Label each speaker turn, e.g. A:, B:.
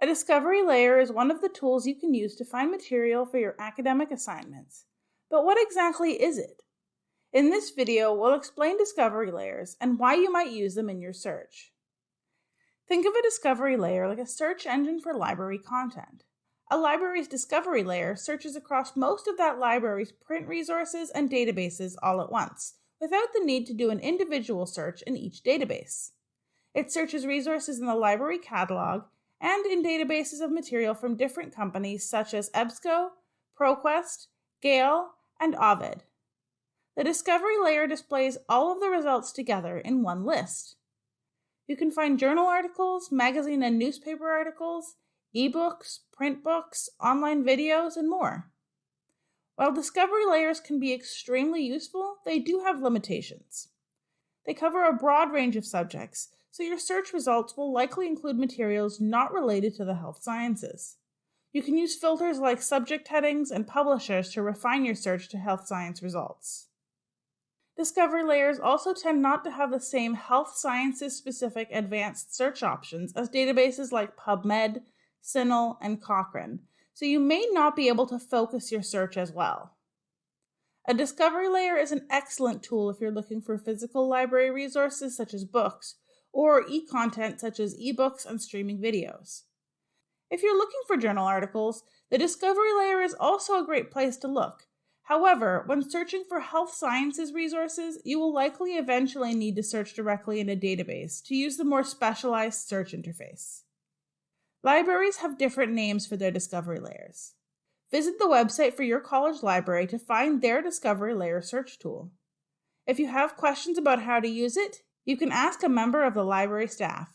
A: A discovery layer is one of the tools you can use to find material for your academic assignments. But what exactly is it? In this video, we'll explain discovery layers and why you might use them in your search. Think of a discovery layer like a search engine for library content. A library's discovery layer searches across most of that library's print resources and databases all at once, without the need to do an individual search in each database. It searches resources in the library catalog and in databases of material from different companies such as EBSCO, ProQuest, Gale, and Ovid. The discovery layer displays all of the results together in one list. You can find journal articles, magazine and newspaper articles, ebooks, print books, online videos, and more. While discovery layers can be extremely useful, they do have limitations. They cover a broad range of subjects, so your search results will likely include materials not related to the health sciences. You can use filters like subject headings and publishers to refine your search to health science results. Discovery layers also tend not to have the same health sciences specific advanced search options as databases like PubMed, CINAHL, and Cochrane, so you may not be able to focus your search as well. A discovery layer is an excellent tool if you're looking for physical library resources such as books, or e-content such as ebooks and streaming videos. If you're looking for journal articles, the discovery layer is also a great place to look However, when searching for health sciences resources, you will likely eventually need to search directly in a database to use the more specialized search interface. Libraries have different names for their discovery layers. Visit the website for your college library to find their discovery layer search tool. If you have questions about how to use it, you can ask a member of the library staff.